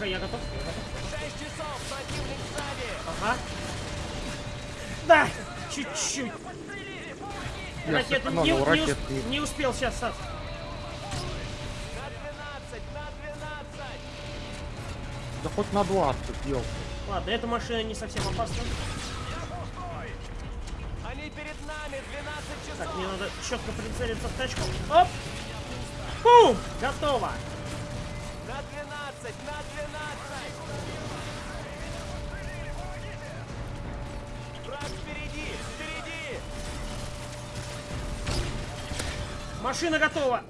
тихо, я готов. Я готов. Шесть часов! Противник сзади! Ага. Да, чуть-чуть. Ракету сэкономил не, не, ракеты. не успел сейчас. Сас. На 12! На 12! Да хоть на 20, ёлка. Ладно, эта машина не совсем опасна. Они перед нами! 12 часов! Так, мне надо четко прицелиться в тачку. Оп! Бум! Готово! На 12! На 12! Враг впереди! Впереди! Машина готова!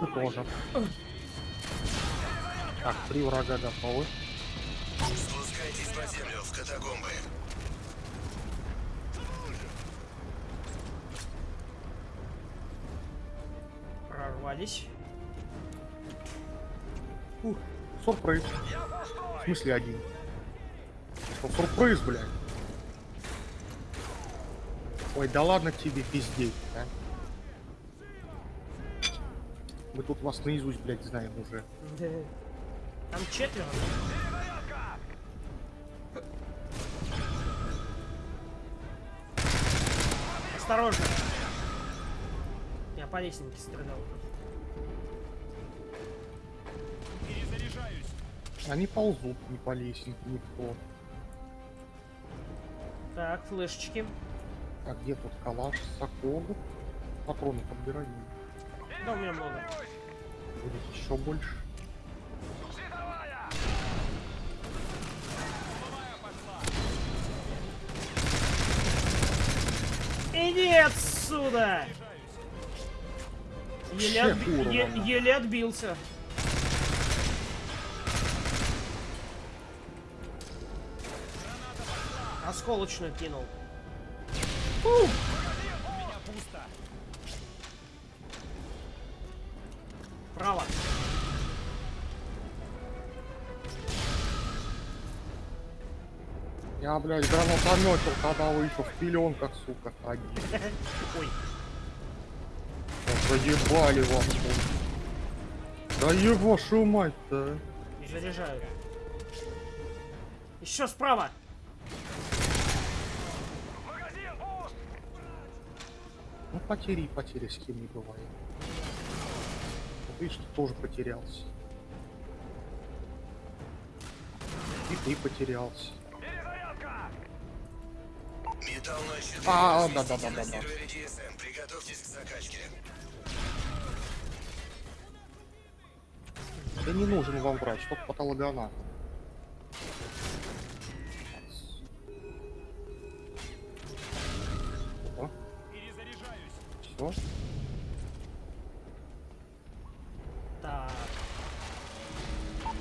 Ты тоже. Так, три врага готовы. Спускайтесь под землю, в катакомбы. Прорвались. Ух, сюрприз. В смысле один? Что, сюрприз, блядь? Ой, да ладно тебе пиздеть, а? Мы тут вас наизусть, блядь, знаем уже. Там четверо. Осторожно. Я по лестнике стрелял. Они ползут не по лестнике никто. Так, флешечки. А где тут калаш, сокол? Патроны подбирай. Да, у меня много. Будет еще больше. Иди отсюда! Еле, отби- еле отбился. Осколочную кинул. Фу! Право. Я, блядь, гранатометил, когда вы еще в пеленках, сука, ходили. Ой, вас тут. Да еб вашу мать-то. а. заряжаю. Еще справа. Ну потери, потери с кем не бывает. Видишь, ты тоже потерялся. И ты потерялся. Металл 04. А, разместите да-да-да-да-да. на сервере DSM. Приготовьтесь к закачке. Да не нужен вам врач, только патологоанатом. Все. Так.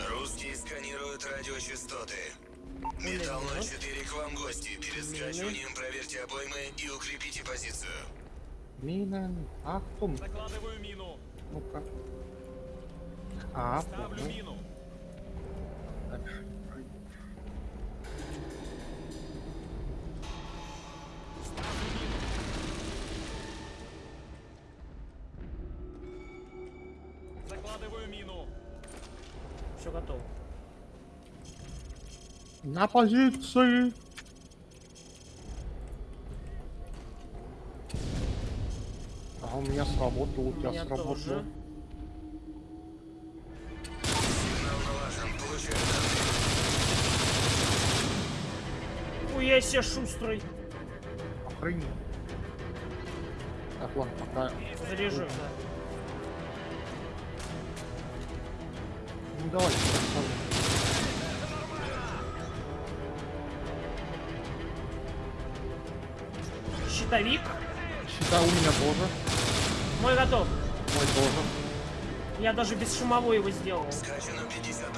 Русские сканируют радиочастоты. Металл 04 к вам гости. Перед скачиванием проверьте обоймы и укрепите позицию. Мина. А кто? м- Закладываю мину! Ну-ка. А, Ставлю мину! Закладываю мину! Все готово. На позиции. А у меня сработало, у тебя меня сработало. тоже. Я себе шустрый. Охренеть. Так, ладно, пока. Заряжу, да. Ну давай, пацаны. Щитовик. Считай, у меня тоже. Мой готов. Мой тоже. Я даже без шумовой его сделал. Скачано 50%.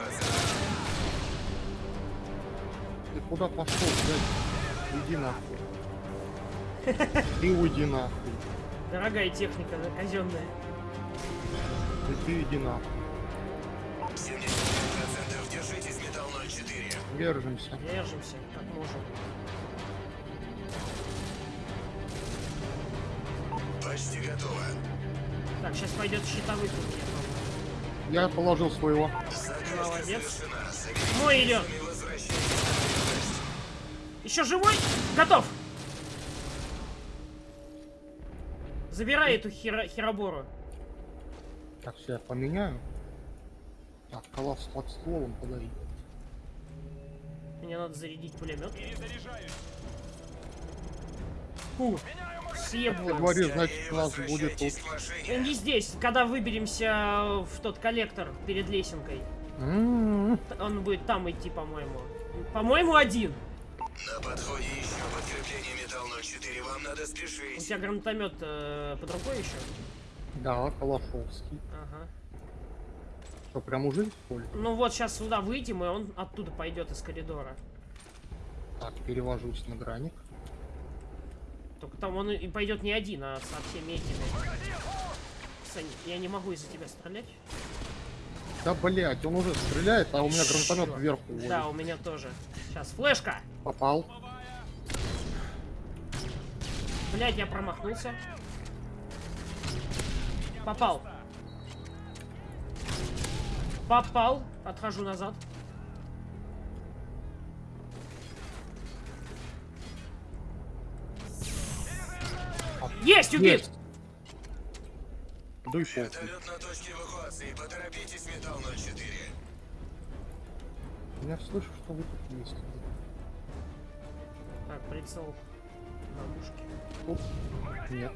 Ты куда пошел, блядь? Иди нахуй. Ты уйди нахуй. Дорогая техника, да, казенная. Иди, иди нахуй. 75% держитесь, металл 04. Держимся. Держимся, как можем. Почти готово. Так, сейчас пойдет щитовый тут. я положил своего. Молодец. Мой идет. Еще живой? Готов! Забирай эту хера херобору. Так, все, я поменяю. Так, колосс под стволом подари. Мне надо зарядить пулемет. Фу, Ты съебываем. говоришь, значит, у нас будет тут. Не здесь, когда выберемся в тот коллектор перед лесенкой. М-м-м. Т- Он будет там идти, по-моему. По-моему, один. На подходе еще подкрепление металл 04. Вам надо У спешить. тебя гранатомет э, под рукой еще? Да, Калашовский. Ага. Что, прям уже используешь? Ну вот, сейчас сюда выйдем, и он оттуда пойдет из коридора. Так, перевожусь на граник. Только там он и пойдет не один, а со всеми этими. Сань, я не могу из-за тебя стрелять. Да, блять, он уже стреляет, а у меня гранатомет вверху. уводит. Да, у меня тоже. Сейчас, флешка! Попал. Блять, я промахнулся. Попал. Попал. Отхожу назад. Есть, убит! Есть. Дуй похуй. Вертолет на точке эвакуации. Поторопитесь, металл 04. Я слышу, что вы тут есть. Так, прицел на мушке. Оп. Нет.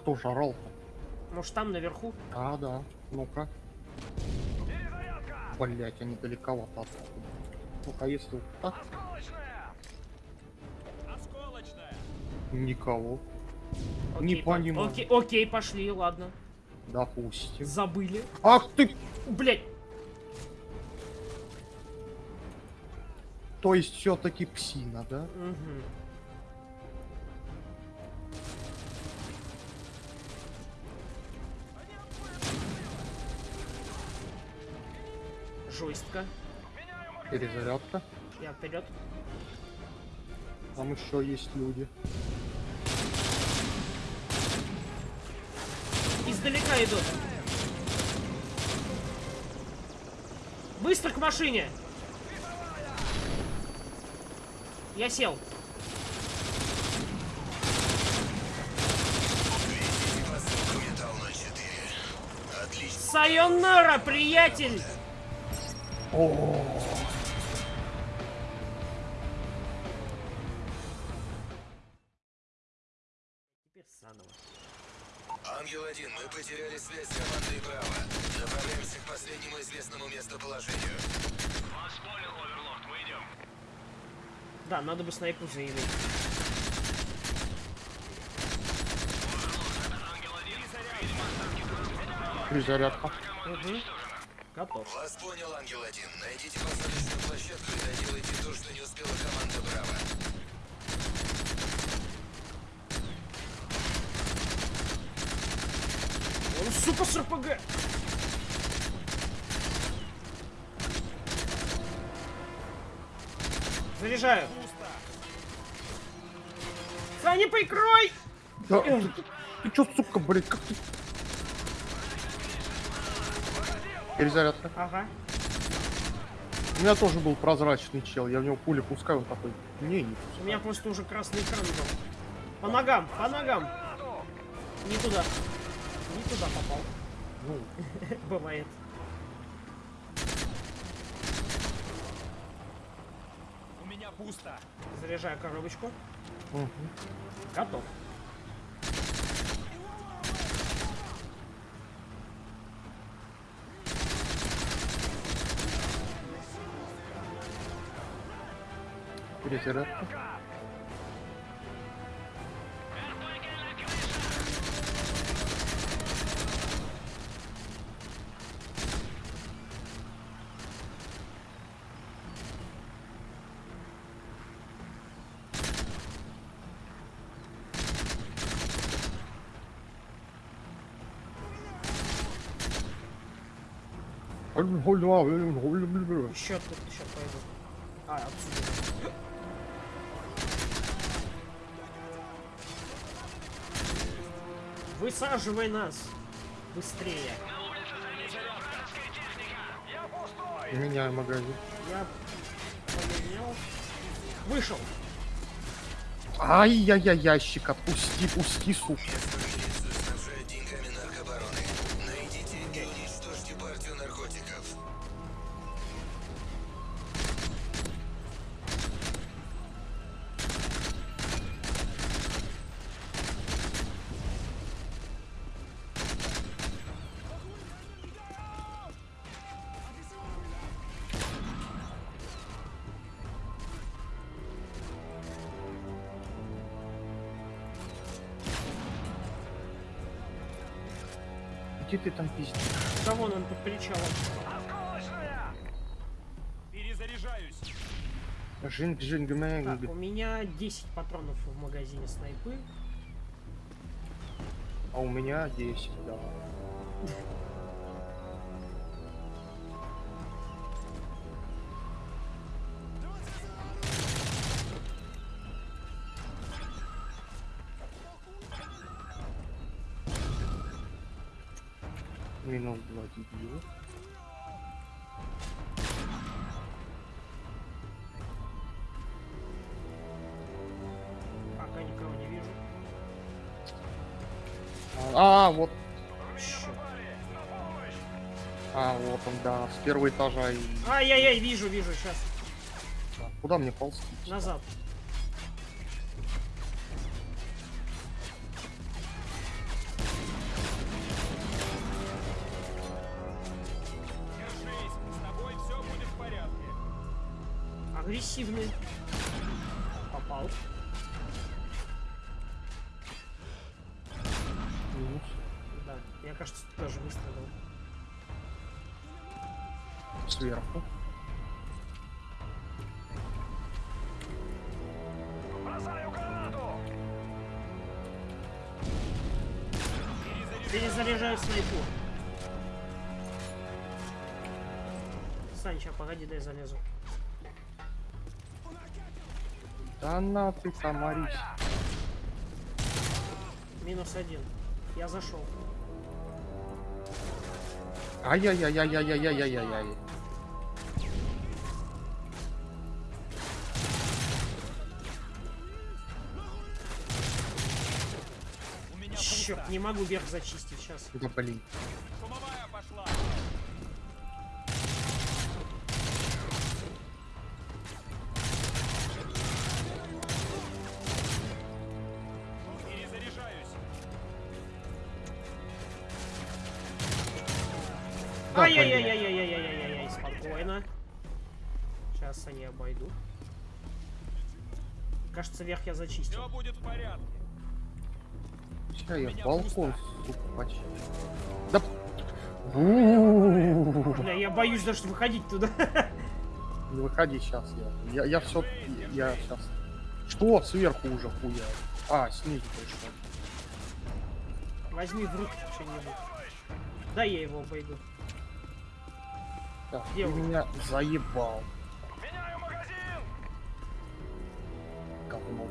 Кто же орал-то? Может там наверху? А, да. Ну-ка. Блять, они далековато отсюда. Ну-ка, если вот так, Осколочная! никого. Окей, Не по- понимаю. Окей, окей, пошли, ладно. Допустим. Забыли. Ах ты! Блять, То есть все-таки псина, да? Мгм. Жестко. Перезарядка. Я вперед. Там еще есть люди. Издалека идут. Быстро к машине. Я сел. Везите посылку, металл 04. Отлично. Сайонара, приятель! О, Теперь заново. Ангел-1, мы потеряли связь с командой Браво. Направляемся к последнему известному местоположению. Вас понял, Оверлорд, мы идем. Да, надо бы снайпу заявить. перезарядка. Угу. Готов. Вас понял, Ангел-1. Найдите посадочную площадку и доделайте то, что не успела команда Браво. Он, сука, с РПГ! Заряжаю. Саня, прикрой! Да, ты, ты- ты чё, сука, блядь, как ты... Перезарядка. Ага. У меня тоже был прозрачный чел, я в него пули пускаю, он такой, не, не У меня просто уже красный экран был. По ногам, по ногам. Не туда. Не туда попал. Ну, Бывает. У меня пусто! Заряжаю коробочку. мгм. Готов. Kriterler. Hold him, hold him abi, hold him, hold him. Bir şey yok, bir şey yok. Hayır, Высаживай нас! Быстрее! Меняю магазин. Я поменял. Вышел! Ай-яй-яй, ящик, отпусти, пусти, сука. Жинг, жинг, мэнг. Так, у меня 10 патронов в магазине снайпы. А у меня 10, да. Минус 2 дебила. Вот он, да, с первого этажа и... Ай-яй-яй, вижу, вижу, сейчас. Куда мне ползти? Назад. Агрессивный. Попал. Минус. Да. Я, кажется, тоже выстрелил. Сверху. Перезаряжаю снайпу. Сань, ща, погоди, дай залезу. Да на ты комарись. Минус один. Я зашел. Ай-яй-яй-яй-яй-яй-яй-яй. Не могу верх зачистить сейчас. Да блин. Шумовая пошла. Ай-яй-яй-яй-яй-яй-яй-яй, спокойно. Сейчас они обойду. Кажется, верх я зачистил. Все будет в порядке. Ща я меня балкон, сука, почти. Да... Бля, я боюсь даже выходить туда. Не выходи сейчас, я. Я, я все. Я сейчас. Что? Сверху уже хуя. А, снизу пришел. Возьми в руки что-нибудь. Да я его обойду. Так, Где ты меня заебал. Говно.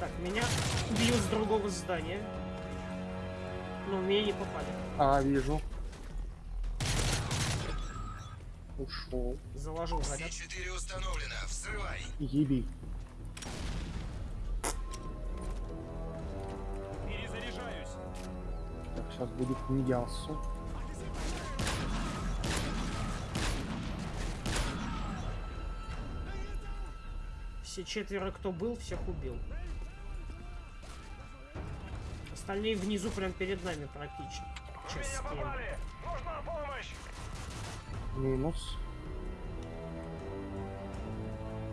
Так, меня бьют с другого здания. Но меня не попали. А, вижу. Ушел. Заложил заряд. Си-4 установлено. Взрывай. Еби. Перезаряжаюсь. Так, сейчас будет мясо. Все четверо, кто был, всех убил. Остальные внизу, прям перед нами практически. Нужна помощь. Минус.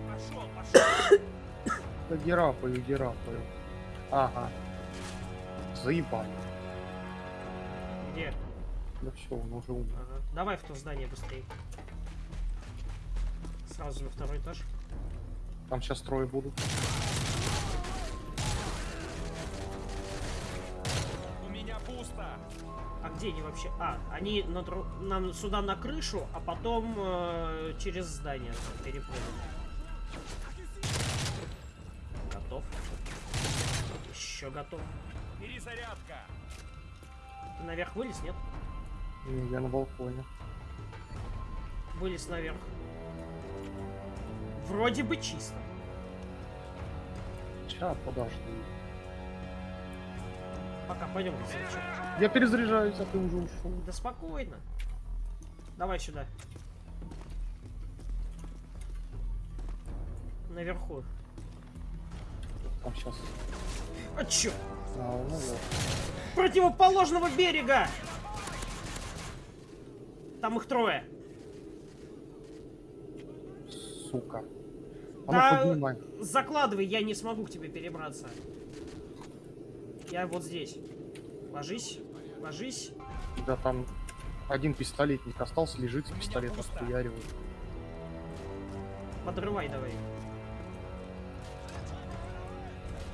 Пошел, пошел. Да герапаю, герапаю. Ага. Заебали. Где? Да все, он уже умер. Ага. Давай в то здание быстрее. Сразу на второй этаж. Там сейчас трое будут. Пусто. А где они вообще? А, они на нам сюда на крышу, а потом э, через здание перепрыгнут. Готов. Еще готов. Перезарядка. Ты наверх вылез, нет? Не, Я на балконе. Вылез наверх. Вроде бы чисто. Ща, подожди. Пока пойдем. Я перезаряжаюсь, а ты уже ушел. Да спокойно. Давай сюда. Наверху. Там сейчас. А чё? А, ну вот. Противоположного берега! Там их трое. Сука. А Да. ну. Закладывай, я не смогу к тебе перебраться. Я вот здесь. Ложись, ложись. Да там один пистолетник остался, лежит с пистолетом, пусто. хуяривает. Подрывай давай.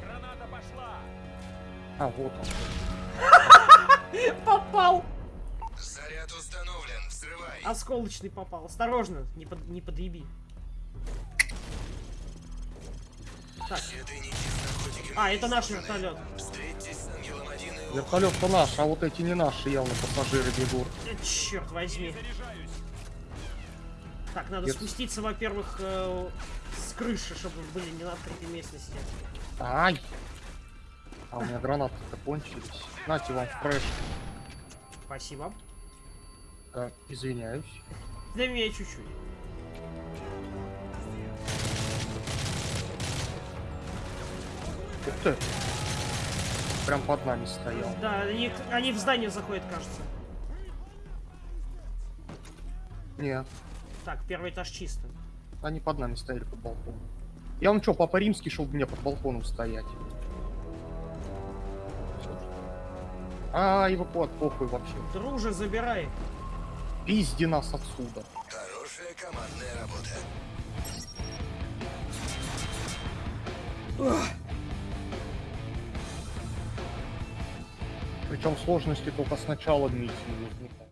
Граната пошла. А, вот он. Попал! Заряд установлен. Взрывай. Осколочный попал. Осторожно, не, под, не подъеби. Так, а, это наш вертолет. Встретьтесь с Ангелом 1 и Вертолет-то наш, а вот эти не наши явно пассажиры бегут. Черт возьми. Так, надо Нет. спуститься, во-первых, э, с крыши, чтобы были не на открытой местности. Ай! А у меня гранаты-то кончились. Нате вам фреш. Спасибо. Э, извиняюсь. Для меня чуть-чуть. Ух ты! Прям под нами стоял. Да, они, они в здание заходят, кажется. Не, Так, первый этаж чисто. они под нами стояли под балконом. Я он что, папа римский, чтобы мне под балконом стоять? А, эвакуат, похуй вообще. Друже, забирай. Пизди нас отсюда. Хорошая командная работа. Причем сложности только с начала миссии возникают.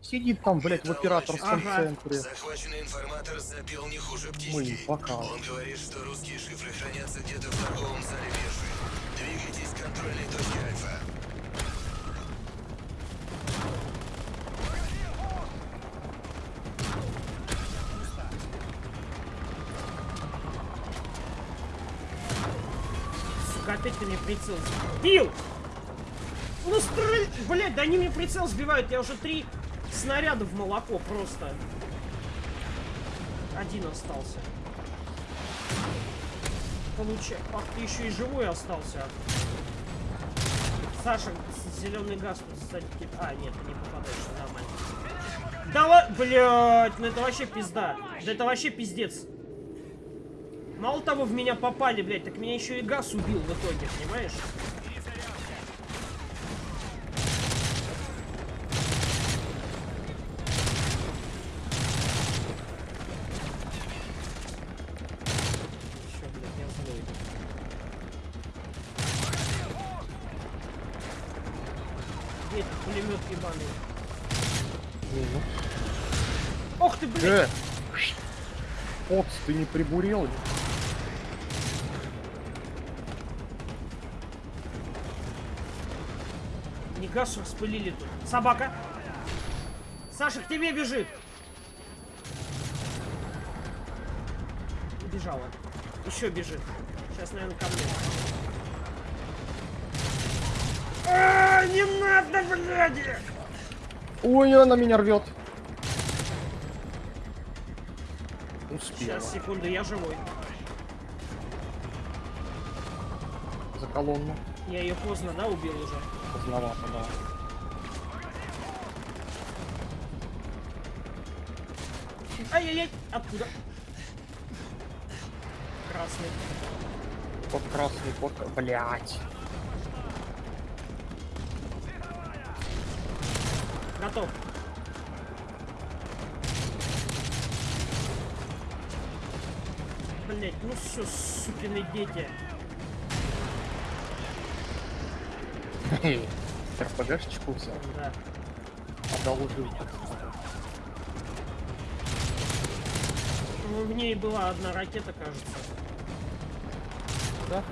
Сидит там, блядь, в операторском Ага. центре. Захваченный информатор запел не хуже Мы птички. пока. Он говорит, что русские шифры хранятся где-то в торговом зале биржи. Двигайтесь к контрольной точке Альфа. Сука, опять ты мне прицел сбил! Ну стрель... Блядь, да они мне прицел сбивают, я уже три снаряда в молоко просто. Один остался. Получай. Ах, ты еще и живой остался. Саша, зеленый газ тебе- А, нет, ты не попадаешь, нормально. Да ла... Блядь, ну это вообще пизда. Да это вообще пиздец. Мало того, в меня попали, блядь, так меня еще и газ убил в итоге, понимаешь? Пулемет ебаный? Ох ты, блядь! Э! Опс, ты не прибурел? Газ распылили тут. Собака! Саша, к тебе бежит! Убежала. Еще бежит. Сейчас, наверное, ко мне. А, не надо, блядь! Ой, она меня рвет. Успела. Сейчас, секунду, я живой. За колонну. Я ее поздно, да, убил уже? Поздновато, да. Ай-яй-яй! Откуда? Красный. Под красный, под... Блять. Готов. Блять, ну все, сукины дети. РПГшечку взял, Да. одолжил. Ну, в ней была одна ракета, кажется. Да?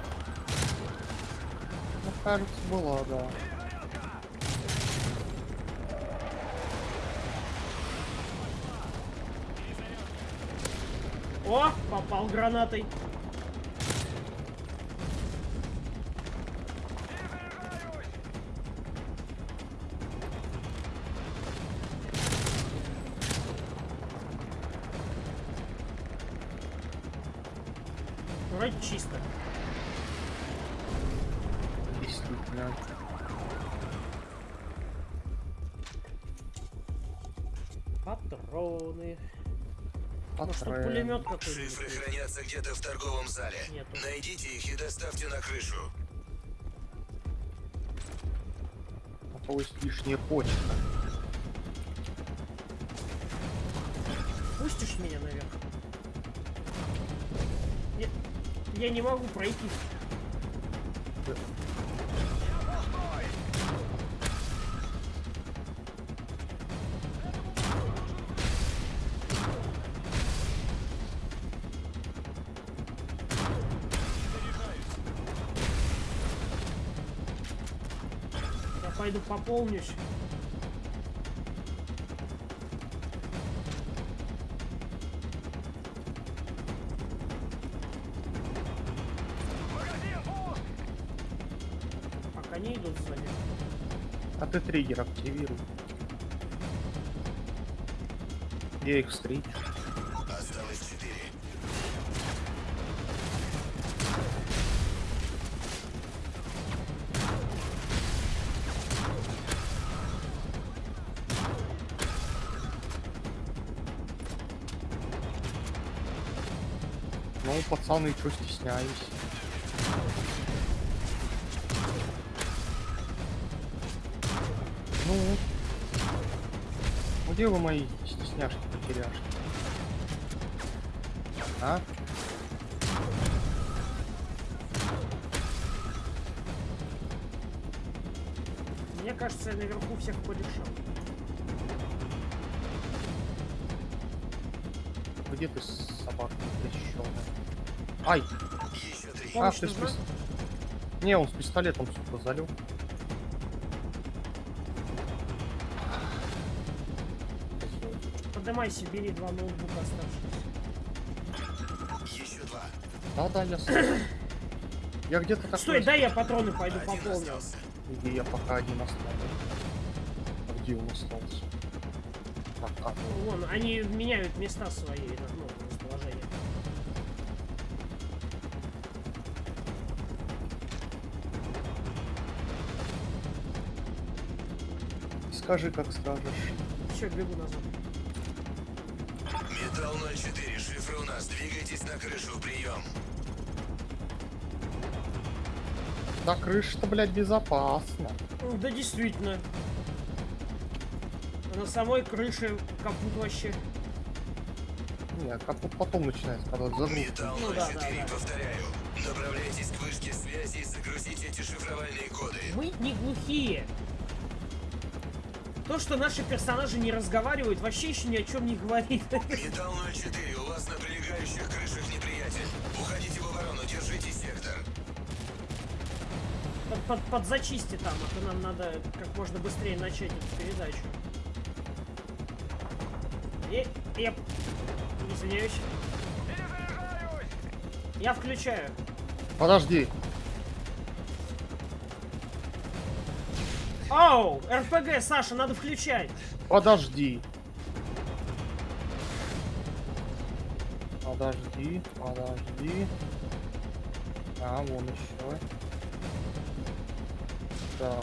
Ну, кажется, была, да. О, попал гранатой. Вроде чисто. Действительно. Патроны. Патрен. пулемет какой-нибудь. Шифры хранятся где-то в торговом зале. Нету. Найдите их и доставьте на крышу. А то есть лишняя почта. Пустишь меня наверх? Я не могу пройти. Я пойду пополнюсь. Триггер активируй. Я их встречу. Ну, пацаны, что стесняюсь? Где вы мои стесняшки потеряшки? А? Мне кажется, я наверху всех порешал. Где ты, собака трещёная? Ай! А, ты с пис- Не, он с пистолетом, сука, залег. Поднимайся, бери два ноутбука оставшиеся. Еще два. Да-да, я сам. Я где-то такой... Стой, дай я патроны пойду пополню. Где я пока один остался. А где он остался? Так, а, ну, Вон, они меняют места свои, ну, расположение. скажи, как скажешь. Все, бегу назад. 04, шифры у нас. Двигайтесь на крышу, прием. На крыше-то, блядь, безопасно. Да действительно. На самой крыше капут вообще. Нет, как вот потом начинается, когда загрузка. Металл Ну да, 04, да, да. повторяю. Направляйтесь к вышке связи и загрузите эти шифровальные коды. Мы не глухие. То, что наши персонажи не разговаривают, вообще еще ни о чем не говорит. Металл 04, у вас на прилегающих крышах неприятель. Уходите в оборону, держите сектор. Под, под, подзачисти там, а то нам надо как можно быстрее начать эту передачу. И, я... Извиняюсь. Я включаю. Подожди. Оу, РПГ, Саша, надо включать. Подожди. Подожди, подожди. А, вон еще. Да.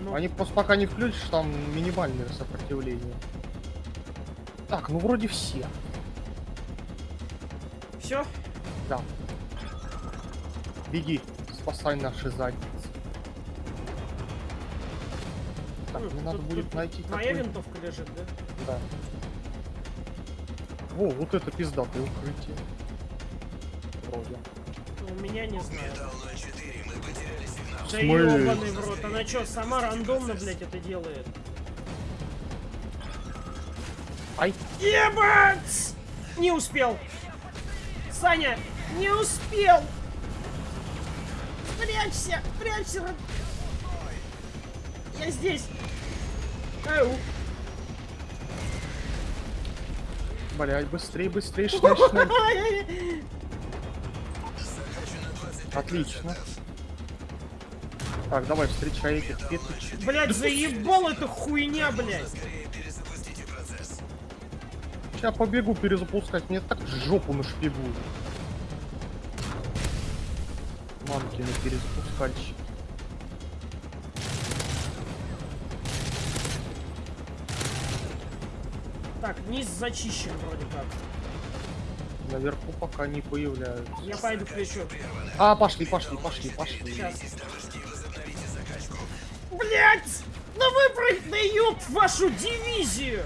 Ну, Они просто пока не включишь, там минимальное сопротивление. Так, ну вроде все. все? Да. Беги, спасай наши задницы. Так, мне надо будет найти Твоя какой- винтовка лежит, да? Да. Во, вот это пиздатое укрытие. Вроде. Ну, У меня не знаю. Металл 04, мы потеряли Да смысле? ёбаный в рот, она чё, сама рандомно, блядь, это делает? Ай, Ебать! Не успел. Саня, не успел. Прячься, прячься. Я здесь. Быстрее, быстрее, шнель, шнель. Захвачено 25%. Отлично. Так, давай, встречай этих петуч. Блядь, заебал эта хуйня, процесс. Сейчас побегу перезапускать, мне так жопу нашпигуют. Мамкины перезапускальщики. Так, низ зачищен вроде как. Наверху пока не появляются. Я пойду ключу. А, пошли, пошли, пошли, пошли. Сейчас. Блять! Да выпрыгни, ёб вашу дивизию!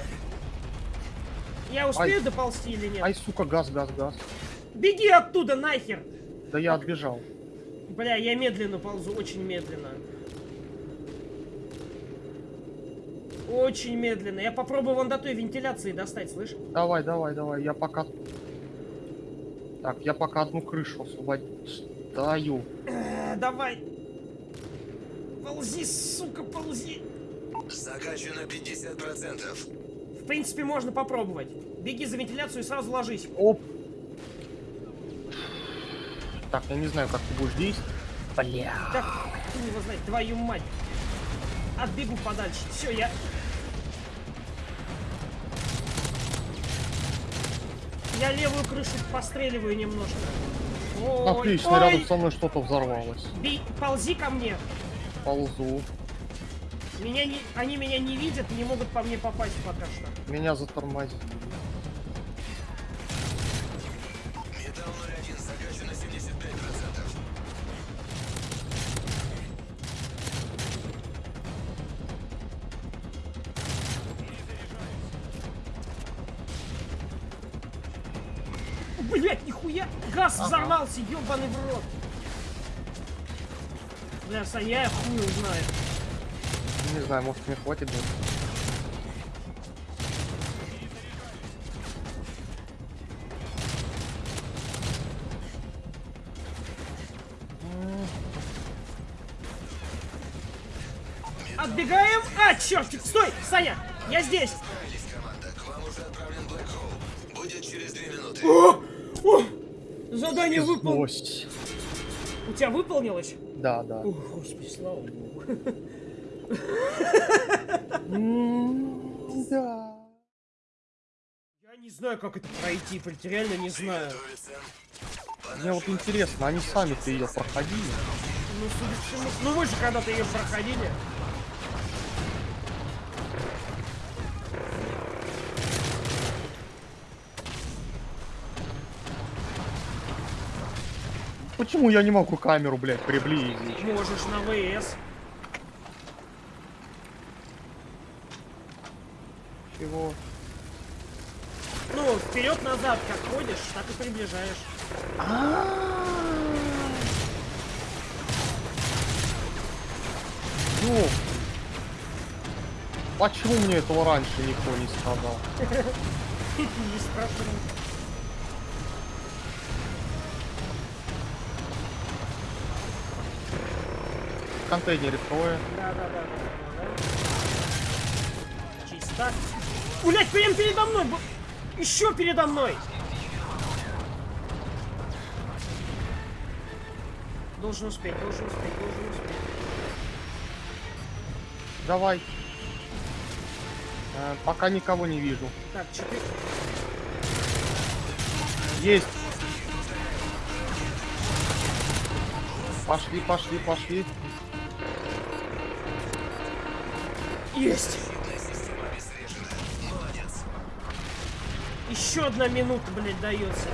Я успею Ай. доползти или нет? Ай, сука, газ, газ, газ. Беги оттуда нахер! Да я отбежал. Бля, я медленно ползу, очень медленно. Очень медленно. Я попробую вон до той вентиляции достать, слышь? Давай, давай, давай, я пока... Так, я пока одну крышу освобождаю. Э, давай. Ползи, сука, ползи. Закачано 50%. В принципе, можно попробовать. Беги за вентиляцию и сразу ложись. Оп. Так, я не знаю, как ты будешь действовать. Бля. Так, хуй его знает, твою мать. Отбегу подальше. Все, я... Я левую крышу постреливаю немножко. Ой, Отлично, ой. рядом со мной что-то взорвалось. Бей, ползи ко мне. Ползу. Меня не, они меня не видят и не могут по мне попасть пока что. Меня затормозили. Ебаный в рот! Бля, Саня, я хуй знаю. Не знаю, может мне хватит даже. Отбегаем! А, черт! Стой! Саня! Я здесь! Справились, команда. К вам уже отправлен Блэк Хоул. Будет через 2 минуты. О! О! Задание выполнено. Злость. У тебя выполнилось? Да, да. О, господи, слава богу. Да. Я не знаю, как это пройти, блядь, реально не знаю. Мне вот интересно, они сами-то ее проходили? Ну. Ну, вы же когда-то ее проходили. Почему я не могу камеру, блядь, приблизить? Можешь на ВС. Чего? Ну, вперед-назад как ходишь, так и приближаешь. Ёп. Почему мне этого раньше никто не сказал? Не спрашивай. В контейнере. Да, да, да, да. Чисто. Блять, прям передо мной! Еще передо мной! Должен успеть, должен успеть, должен успеть. Давай. Э, пока никого не вижу. Так, четыре. Есть. Пошли, пошли, пошли. Есть! Еще одна минута, блядь, дается.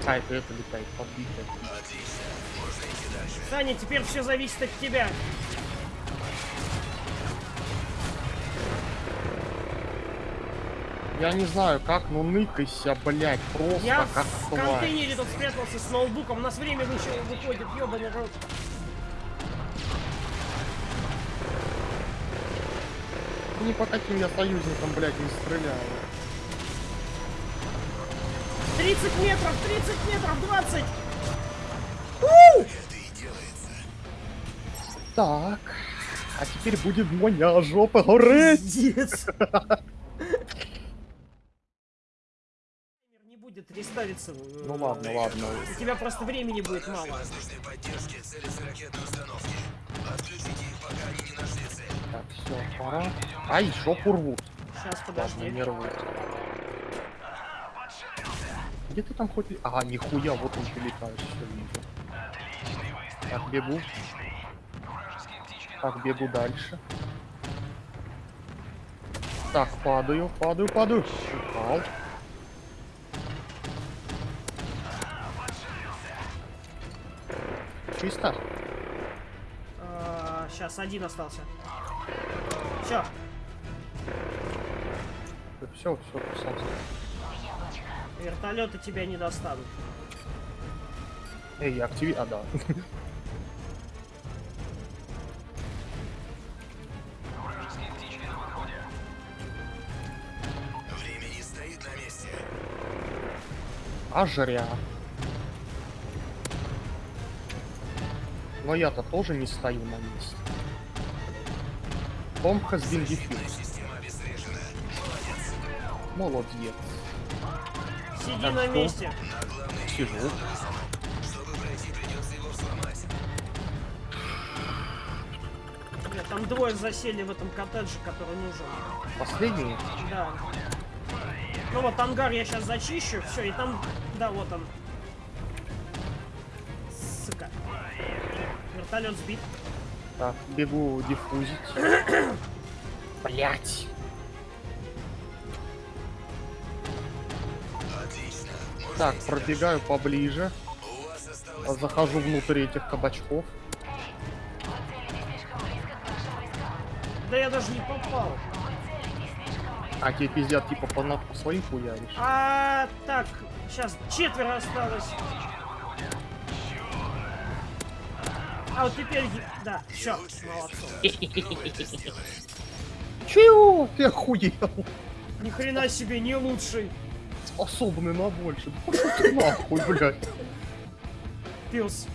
Какая-то это летает, дальше. Саня, теперь все зависит от тебя. Я не знаю, как, ну ныкайся, блядь, просто Я как в тварь. контейнере тут спрятался с ноутбуком. У нас время выходит, ёбаный рот. Ни по каким я союзникам, блядь, не стреляю. 30 метров, 30 метров, 20. Это и делается. Так, а теперь будет моя жопа гореть. Пиздец. Не будет реставиться. э, Ну ладно, ладно. У тебя просто времени будет мало. воздушной поддержке целятся ракетные установки. Отключите их, пока они не нашли цель. Так, все, пора. Ай, жопу рвут. Сейчас, подожди. не рвут. Где ты там хоть... ли- А, нихуя, вот он все вижу. Так, бегу. Так, бегу дальше. Так, падаю, падаю, падаю. Упал. Чисто? Сейчас один остался. Все. Все, все, писался. Вертолеты тебя не достанут. Эй, активи... А, да. Время не стоит на месте. А жря. Но я-то тоже не стою на месте. Bomb has been defused. Молодец. Сиди Так, на что? месте. Сижу. Бля, там двое засели в этом коттедже, который нужен. Последний? Да. Ну вот ангар я сейчас зачищу, все, и там, да, вот он. Вертолет сбит. Так, бегу диффузить. Блять. Так, пробегаю поближе. Захожу внутрь этих кабачков. Да я даже не попал. А тебе пиздят типа по своим хуяришь. А, так, сейчас четверо осталось. А вот теперь, да, все, молодцы. Чего? Ты охуел? Ни хрена себе, не лучший. Способный на больше. Да пошел ты нахуй, блядь. Пес.